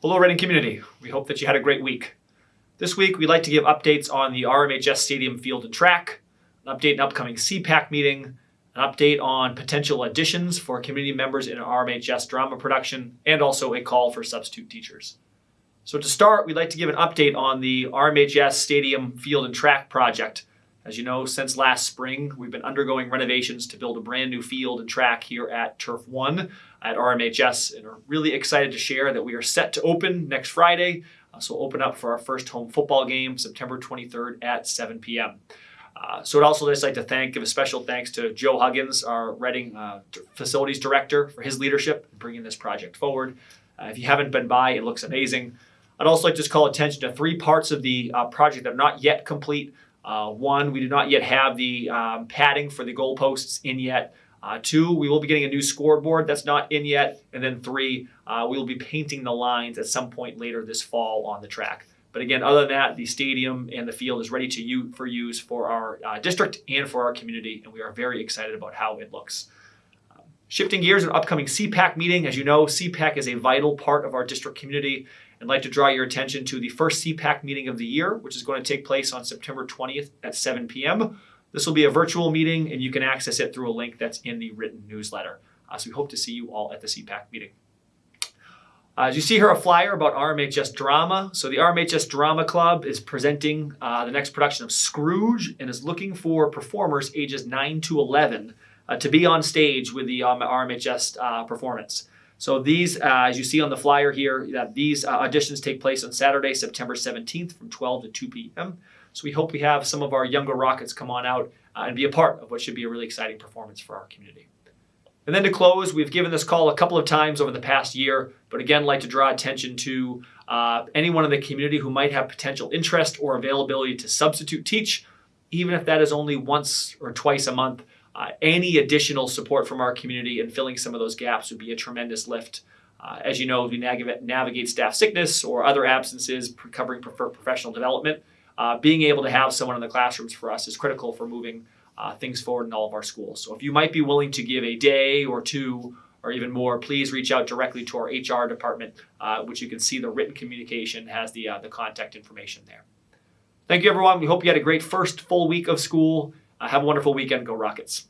Hello, Reading community. We hope that you had a great week. This week, we'd like to give updates on the RMHS Stadium Field and Track, an update on upcoming SEPAC meeting, an update on potential additions for community members in an RMHS drama production, and also a call for substitute teachers. So to start, we'd like to give an update on the RMHS Stadium Field and Track project. As you know, since last spring, we've been undergoing renovations to build a brand new field and track here at Turf One at RMHS, and are really excited to share that we are set to open next Friday. Uh, so we'll open up for our first home football game September 23rd at 7 p.m. Uh, so I'd also just like to thank, give a special thanks to Joe Huggins, our Reading uh, facilities director, for his leadership in bringing this project forward. Uh, if you haven't been by, it looks amazing. I'd also like to just call attention to three parts of the uh, project that are not yet complete. Uh, one, we do not yet have the um, padding for the goalposts in yet. Uh, two, we will be getting a new scoreboard that's not in yet. And then three, uh, we will be painting the lines at some point later this fall on the track. But again, other than that, the stadium and the field is ready to use for use for our uh, district and for our community, and we are very excited about how it looks. Shifting gears, an upcoming SEPAC meeting. As you know, SEPAC is a vital part of our district community, I'd like to draw your attention to the first SEPAC meeting of the year, which is going to take place on September 20th at 7 p.m. This will be a virtual meeting, and you can access it through a link that's in the written newsletter. Uh, so we hope to see you all at the SEPAC meeting. Uh, as you see here, a flyer about RMHS Drama. So the RMHS Drama Club is presenting uh, the next production of Scrooge and is looking for performers ages 9 to 11 uh, to be on stage with the um, RMHS uh, performance. So these, uh, as you see on the flyer here, that these uh, auditions take place on Saturday, September 17th from 12 to 2 p.m. So we hope we have some of our younger Rockets come on out uh, and be a part of what should be a really exciting performance for our community. And then to close, we've given this call a couple of times over the past year, but again, like to draw attention to uh, anyone in the community who might have potential interest or availability to substitute teach, even if that is only once or twice a month. Uh, any additional support from our community in filling some of those gaps would be a tremendous lift. Uh, as you know, we navigate, navigate staff sickness or other absences, covering for professional development. Uh, being able to have someone in the classrooms for us is critical for moving uh, things forward in all of our schools. So if you might be willing to give a day or two or even more, please reach out directly to our HR department, uh, which you can see the written communication has the, uh, the contact information there. Thank you, everyone. We hope you had a great first full week of school. Uh, have a wonderful weekend. Go Rockets.